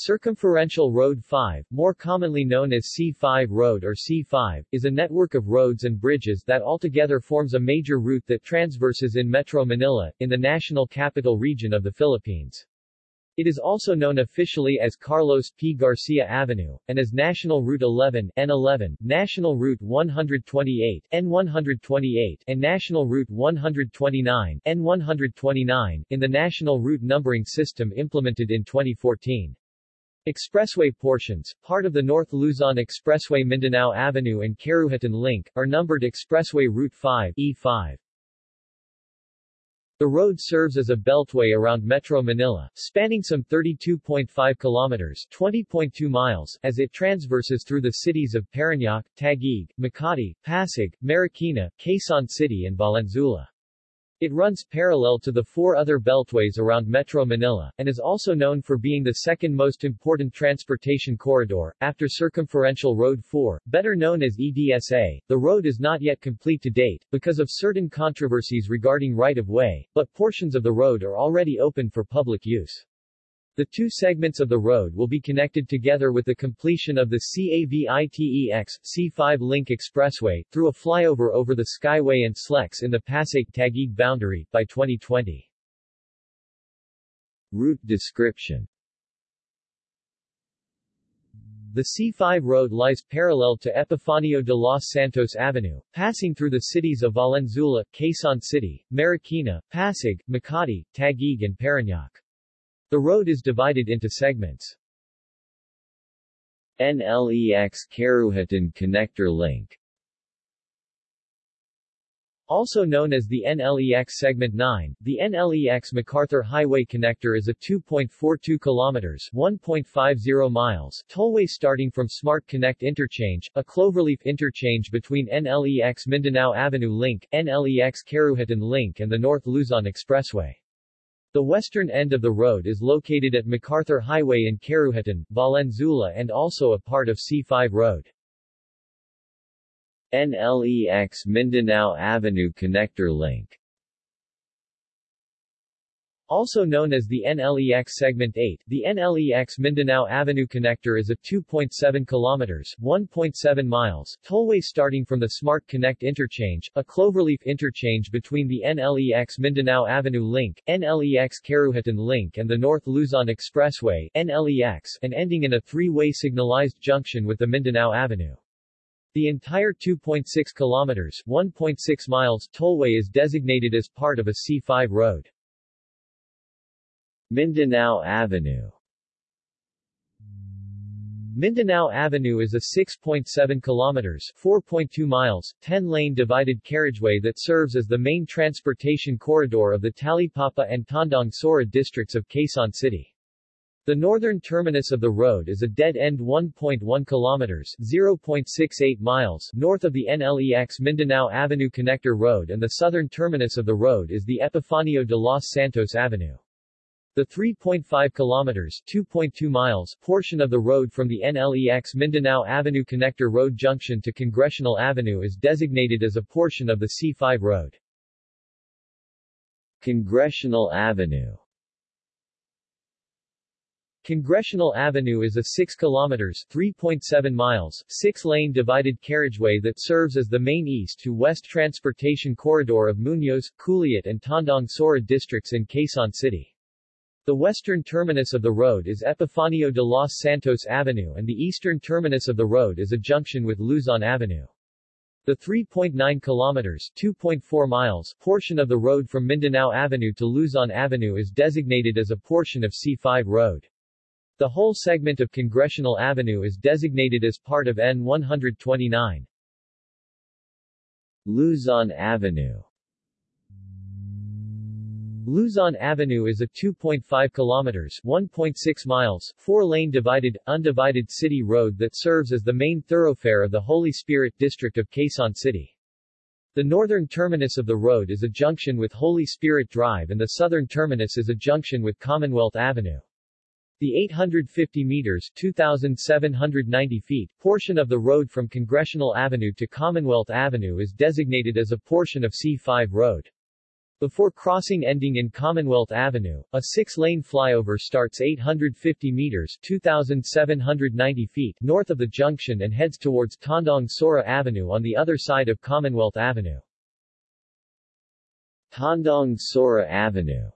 Circumferential Road 5, more commonly known as C5 Road or C5, is a network of roads and bridges that altogether forms a major route that transverses in Metro Manila, in the National Capital Region of the Philippines. It is also known officially as Carlos P. Garcia Avenue, and as National Route 11 N11, National Route 128 N128, and National Route 129 N129, in the National Route Numbering System implemented in 2014. Expressway portions, part of the North Luzon Expressway Mindanao Avenue and Caruhatan Link, are numbered Expressway Route 5 E5. The road serves as a beltway around Metro Manila, spanning some 32.5 kilometers 20.2 miles as it transverses through the cities of Parañaque, Taguig, Makati, Pasig, Marikina, Quezon City and Valenzuela. It runs parallel to the four other beltways around Metro Manila, and is also known for being the second most important transportation corridor, after Circumferential Road 4, better known as EDSA. The road is not yet complete to date, because of certain controversies regarding right-of-way, but portions of the road are already open for public use. The two segments of the road will be connected together with the completion of the CAVITEX C5 Link Expressway, through a flyover over the Skyway and SLEX in the Pasig-Taguig boundary, by 2020. Route description The C5 road lies parallel to Epifanio de los Santos Avenue, passing through the cities of Valenzuela, Quezon City, Marikina, Pasig, Makati, Taguig and Parañaque. The road is divided into segments. NLEX Caruhatan Connector Link also known as the NLEX Segment 9, the NLEX MacArthur Highway Connector is a 2.42 kilometers 1.50 miles tollway starting from Smart Connect Interchange, a cloverleaf interchange between NLEX Mindanao Avenue Link, NLEX Caruhatan Link and the North Luzon Expressway. The western end of the road is located at MacArthur Highway in Caruhatan, Valenzuela and also a part of C5 Road. NLEX Mindanao Avenue Connector Link also known as the NLEX Segment 8, the NLEX Mindanao Avenue Connector is a 2.7 kilometers 1.7 miles tollway starting from the Smart Connect Interchange, a cloverleaf interchange between the NLEX Mindanao Avenue Link, NLEX Caruhatan Link and the North Luzon Expressway, NLEX, and ending in a three-way signalized junction with the Mindanao Avenue. The entire 2.6 kilometers 1.6 miles tollway is designated as part of a C5 road. Mindanao Avenue Mindanao Avenue is a 6.7 kilometers 4.2 miles, 10-lane divided carriageway that serves as the main transportation corridor of the Talipapa and Tandang Sora districts of Quezon City. The northern terminus of the road is a dead-end 1.1 kilometers 0.68 miles north of the NLEX Mindanao Avenue Connector Road and the southern terminus of the road is the Epifanio de los Santos Avenue. The 3.5 kilometers 2.2 miles portion of the road from the NLEX Mindanao Avenue Connector Road Junction to Congressional Avenue is designated as a portion of the C5 road. Congressional Avenue Congressional Avenue is a 6 kilometers 3.7 miles, 6-lane divided carriageway that serves as the main east to west transportation corridor of Muñoz, Culiat and Tandang Sora districts in Quezon City. The western terminus of the road is Epifanio de los Santos Avenue and the eastern terminus of the road is a junction with Luzon Avenue. The 3.9 kilometers 2.4 miles portion of the road from Mindanao Avenue to Luzon Avenue is designated as a portion of C5 road. The whole segment of Congressional Avenue is designated as part of N129. Luzon Avenue Luzon Avenue is a 2.5 kilometers 1.6 miles, four-lane divided, undivided city road that serves as the main thoroughfare of the Holy Spirit district of Quezon City. The northern terminus of the road is a junction with Holy Spirit Drive and the southern terminus is a junction with Commonwealth Avenue. The 850 meters 2,790 feet portion of the road from Congressional Avenue to Commonwealth Avenue is designated as a portion of C5 Road. Before crossing ending in Commonwealth Avenue, a six-lane flyover starts 850 meters 2,790 feet north of the junction and heads towards Tandang Sora Avenue on the other side of Commonwealth Avenue. Tandang Sora Avenue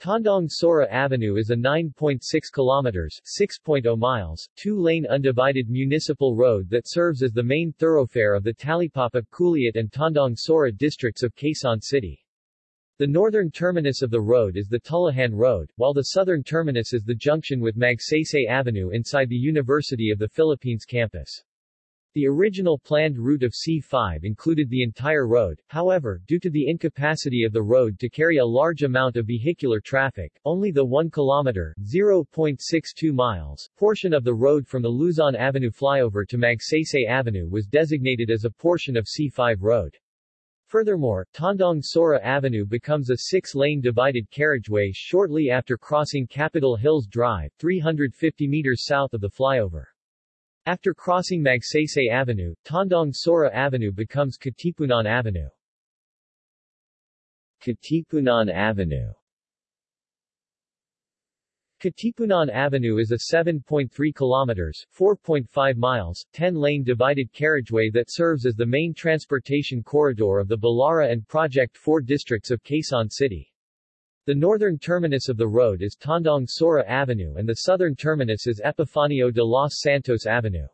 Tandang Sora Avenue is a 9.6 kilometers 6.0 miles, two-lane undivided municipal road that serves as the main thoroughfare of the Talipapa, Culiat and Tandang Sora districts of Quezon City. The northern terminus of the road is the Tullahan Road, while the southern terminus is the junction with Magsaysay Avenue inside the University of the Philippines campus. The original planned route of C5 included the entire road, however, due to the incapacity of the road to carry a large amount of vehicular traffic, only the 1 km (0.62 miles) portion of the road from the Luzon Avenue flyover to Magsaysay Avenue was designated as a portion of C5 road. Furthermore, Tandang Sora Avenue becomes a six-lane divided carriageway shortly after crossing Capitol Hills Drive, 350 meters south of the flyover. After crossing Magsaysay Avenue, Tandang Sora Avenue becomes Katipunan Avenue. Katipunan Avenue Katipunan Avenue is a 7.3 kilometers 4.5 miles, 10-lane divided carriageway that serves as the main transportation corridor of the Balara and Project 4 districts of Quezon City. The northern terminus of the road is Tandang Sora Avenue and the southern terminus is Epifanio de los Santos Avenue.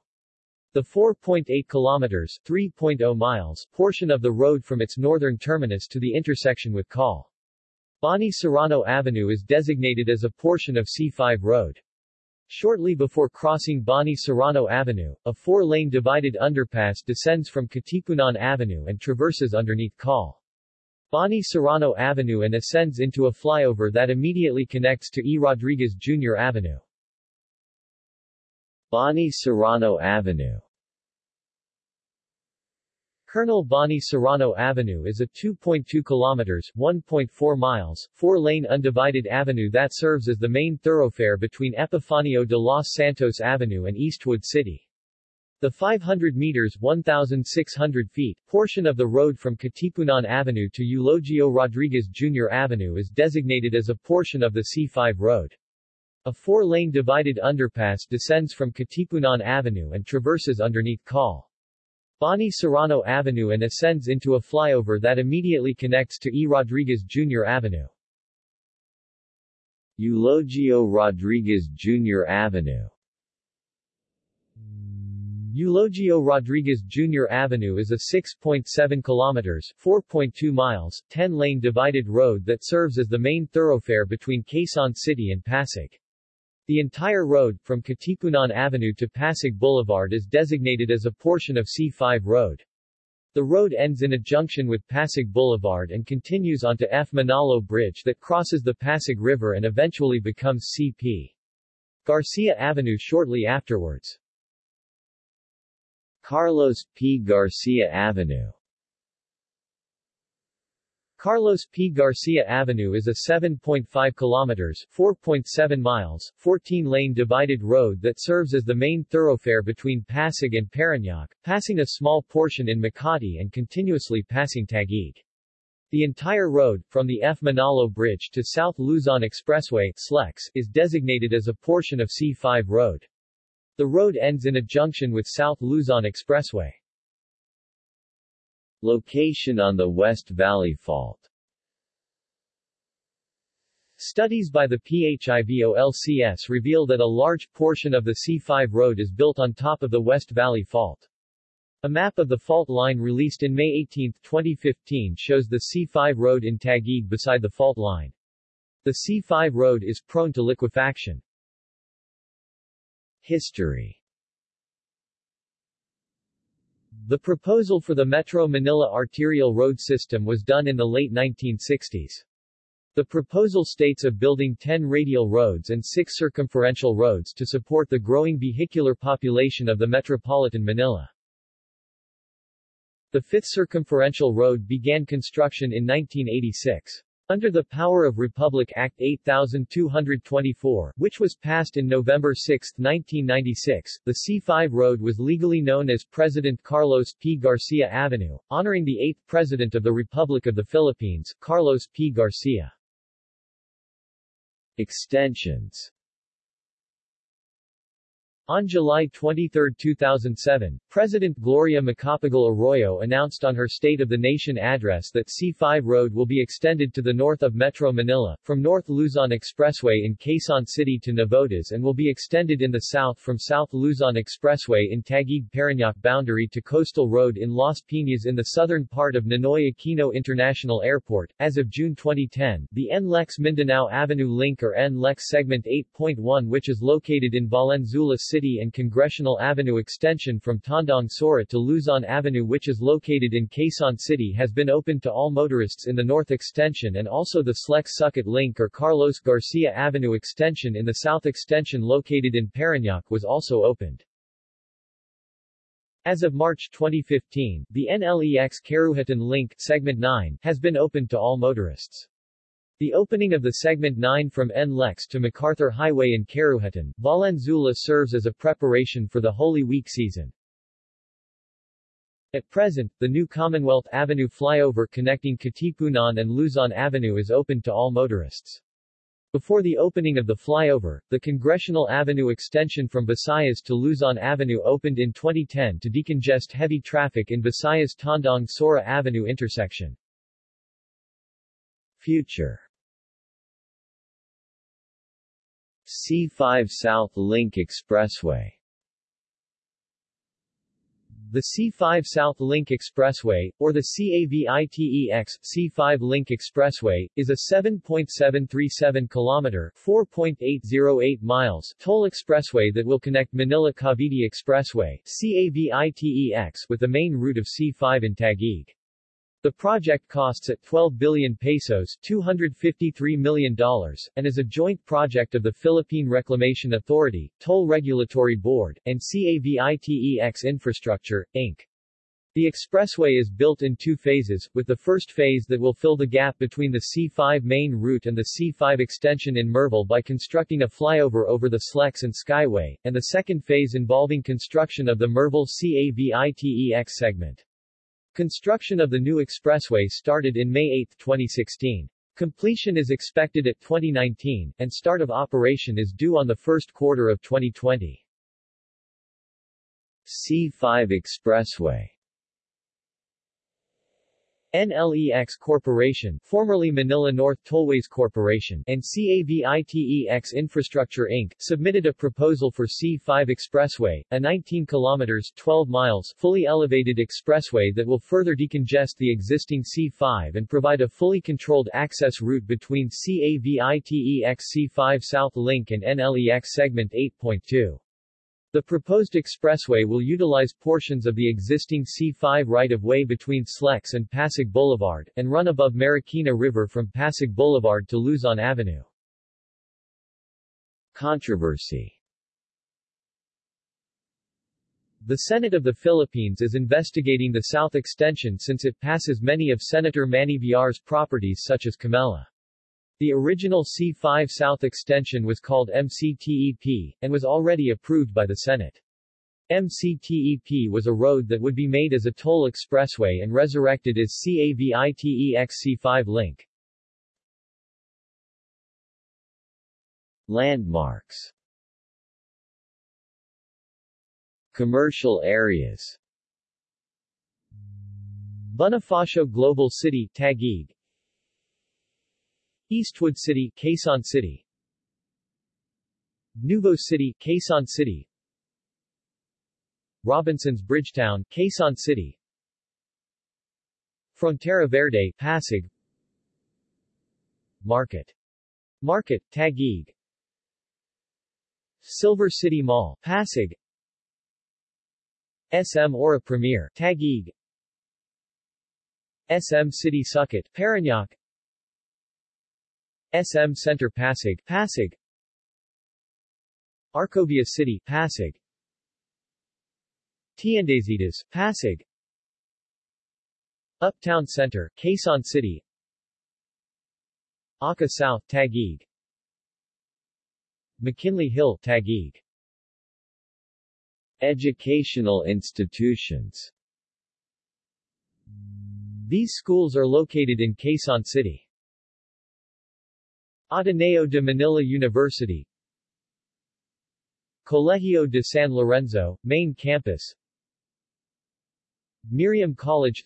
The 4.8 kilometers 3.0 miles portion of the road from its northern terminus to the intersection with Col. Bani Serrano Avenue is designated as a portion of C5 road. Shortly before crossing Bani Serrano Avenue, a four-lane divided underpass descends from Katipunan Avenue and traverses underneath Col. Bani Serrano Avenue and ascends into a flyover that immediately connects to E. Rodriguez Jr. Avenue. Bani Serrano Avenue Colonel Bani Serrano Avenue is a 2.2 kilometers 1.4 miles, four-lane undivided avenue that serves as the main thoroughfare between Epifanio de los Santos Avenue and Eastwood City. The 500 meters 1,600 feet portion of the road from Katipunan Avenue to Eulogio Rodriguez Jr. Avenue is designated as a portion of the C5 road. A four-lane divided underpass descends from Katipunan Avenue and traverses underneath Col. Bani Serrano Avenue and ascends into a flyover that immediately connects to E. Rodriguez Jr. Avenue. Eulogio Rodriguez Jr. Avenue Eulogio Rodriguez Jr. Avenue is a 6.7 kilometers 4.2 miles, 10-lane divided road that serves as the main thoroughfare between Quezon City and Pasig. The entire road, from Katipunan Avenue to Pasig Boulevard is designated as a portion of C5 road. The road ends in a junction with Pasig Boulevard and continues onto F. Manalo Bridge that crosses the Pasig River and eventually becomes C.P. Garcia Avenue shortly afterwards. Carlos P. Garcia Avenue Carlos P. Garcia Avenue is a 7.5 kilometers 4.7 miles, 14-lane divided road that serves as the main thoroughfare between Pasig and Parañaque, passing a small portion in Makati and continuously passing Taguig. The entire road, from the F. Manalo Bridge to South Luzon Expressway SLEX, is designated as a portion of C5 road. The road ends in a junction with South Luzon Expressway. Location on the West Valley Fault Studies by the PHIVOLCS reveal that a large portion of the C5 road is built on top of the West Valley Fault. A map of the fault line released in May 18, 2015 shows the C5 road in Taguig beside the fault line. The C5 road is prone to liquefaction. History The proposal for the Metro Manila arterial road system was done in the late 1960s. The proposal states of building 10 radial roads and 6 circumferential roads to support the growing vehicular population of the metropolitan Manila. The fifth circumferential road began construction in 1986. Under the Power of Republic Act 8224, which was passed in November 6, 1996, the C5 road was legally known as President Carlos P. Garcia Avenue, honoring the eighth President of the Republic of the Philippines, Carlos P. Garcia. Extensions on July 23, 2007, President Gloria Macapagal Arroyo announced on her State of the Nation address that C5 Road will be extended to the north of Metro Manila, from North Luzon Expressway in Quezon City to Navotas and will be extended in the south from South Luzon Expressway in Taguig Parañaque boundary to Coastal Road in Las Piñas in the southern part of Ninoy Aquino International Airport. As of June 2010, the NLEX Mindanao Avenue Link or NLEX Segment 8.1 which is located in Valenzuela City City and Congressional Avenue extension from Tandang Sora to Luzon Avenue which is located in Quezon City has been opened to all motorists in the north extension and also the Slex-Sucat Link or Carlos Garcia Avenue extension in the south extension located in Parañaque was also opened. As of March 2015, the NLEX Caruhatan Link segment 9 has been opened to all motorists. The opening of the Segment 9 from NLEX to MacArthur Highway in Caruhatan, Valenzuela serves as a preparation for the Holy Week season. At present, the new Commonwealth Avenue flyover connecting Katipunan and Luzon Avenue is open to all motorists. Before the opening of the flyover, the Congressional Avenue extension from Visayas to Luzon Avenue opened in 2010 to decongest heavy traffic in Visayas-Tandang-Sora Avenue intersection. Future C5 South Link Expressway the C5 South Link Expressway, or the CAVITEX C5 Link Expressway, is a 7.737 kilometer 4.808 miles toll expressway that will connect Manila-Cavite Expressway CAVITEX with the main route of C5 in Taguig. The project costs at 12 billion pesos $253 million, and is a joint project of the Philippine Reclamation Authority, Toll Regulatory Board, and CAVITEX Infrastructure, Inc. The expressway is built in two phases, with the first phase that will fill the gap between the C5 main route and the C5 extension in Merville by constructing a flyover over the Slex and Skyway, and the second phase involving construction of the Merville CAVITEX segment. Construction of the new expressway started in May 8, 2016. Completion is expected at 2019, and start of operation is due on the first quarter of 2020. C5 Expressway NLEX Corporation, formerly Manila North Tollways Corporation, and CAVITEX Infrastructure Inc., submitted a proposal for C5 Expressway, a 19 kilometers 12 miles fully elevated expressway that will further decongest the existing C5 and provide a fully controlled access route between CAVITEX C5 South Link and NLEX Segment 8.2. The proposed expressway will utilize portions of the existing C5 right-of-way between Slex and Pasig Boulevard, and run above Marikina River from Pasig Boulevard to Luzon Avenue. Controversy The Senate of the Philippines is investigating the south extension since it passes many of Senator Manny Villar's properties such as Camella. The original C5 South extension was called MCTEP, and was already approved by the Senate. MCTEP was a road that would be made as a toll expressway and resurrected as CAVITEX C5 link. Landmarks Commercial areas Bonifacio Global City Taguig Eastwood City, Quezon City. Nuvo City, Quezon City. Robinsons Bridgetown, Quezon City. Frontera Verde, Pasig. Market. Market, Taguig. Silver City Mall, Pasig. SM Aura Premier, Taguig. SM City Sucat, Parañaque SM Center Pasig, Pasig. Arcovia City, Pasig. Tiendesitas, Pasig. Uptown Center, Quezon City. Arca South Taguig. McKinley Hill Taguig. Educational institutions. These schools are located in Quezon City. Ateneo de Manila University. Colegio de San Lorenzo, main campus. Miriam College.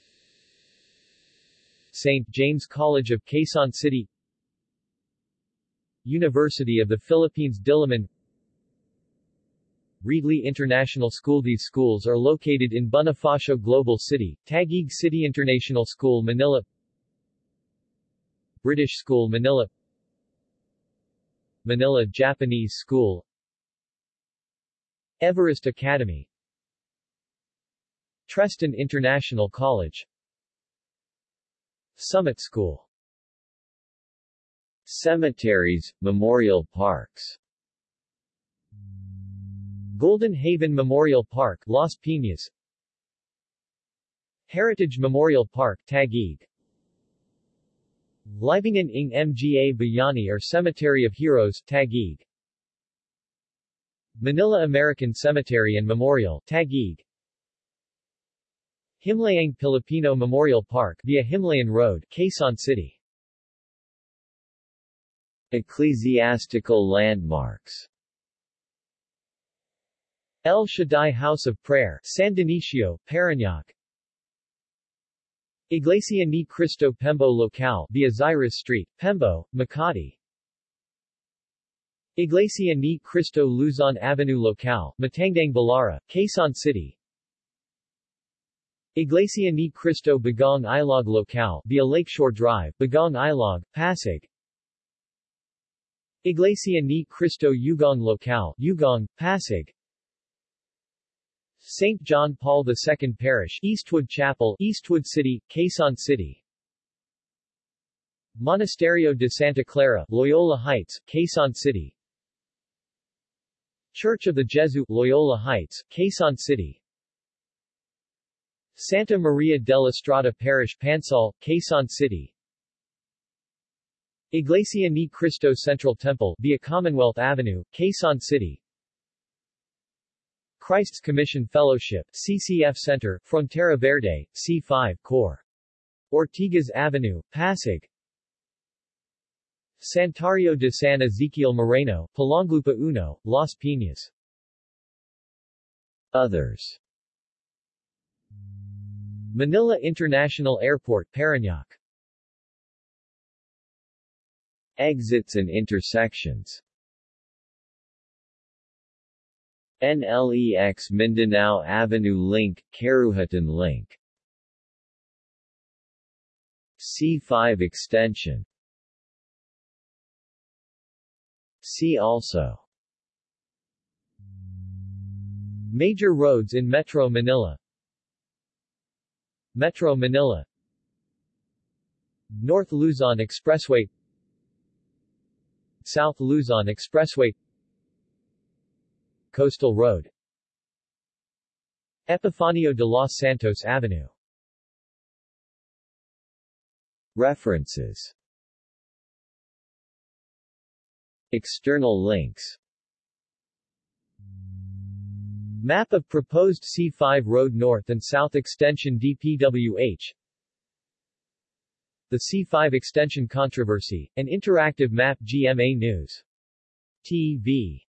St. James College of Quezon City. University of the Philippines Diliman. Reedley International School. These schools are located in Bonifacio Global City, Taguig City International School Manila. British School Manila Manila Japanese School. Everest Academy. Treston International College. Summit School. Cemeteries, memorial parks. Golden Haven Memorial Park, Las Piñas. Heritage Memorial Park, Taguig Libingan ng Mga Bayani or Cemetery of Heroes, Taguig. Manila American Cemetery and Memorial, Taguig. Himlayang Pilipino Memorial Park via Himlayan Road, Quezon City. Ecclesiastical landmarks. El Shaddai House of Prayer, San Dionisio, Parañaque Iglesia ni Cristo Pembo Local via Zairas Street, Pembo, Makati. Iglesia ni Cristo Luzon Avenue Local, Matandang Balara, Quezon City. Iglesia ni Cristo Bagong Ilog Local via Lakeshore Drive, Bagong Ilog, Pasig. Iglesia ni Cristo Ugong Local, Ugong, Pasig St. John Paul II Parish, Eastwood Chapel, Eastwood City, Quezon City. Monasterio de Santa Clara, Loyola Heights, Quezon City. Church of the Gesù, Loyola Heights, Quezon City. Santa Maria della Strada Parish Pansol, Quezon City. Iglesia ni Cristo Central Temple, via Commonwealth Avenue, Quezon City. Christ's Commission Fellowship, CCF Center, Frontera Verde, C5, Cor. Ortigas Avenue, Pasig. Santuario de San Ezequiel Moreno, Pulang Lupa Uno, Las Piñas. Others Manila International Airport, Parañaque Exits and intersections NLEX Mindanao Avenue Link, Karuhatan Link. C5 extension. See also. Major roads in Metro Manila. Metro Manila. North Luzon Expressway. South Luzon Expressway Coastal Road. Epifanio de los Santos Avenue. References. External links. Map of proposed C5 Road North and South Extension DPWH The C5 Extension Controversy, an interactive map GMA News. TV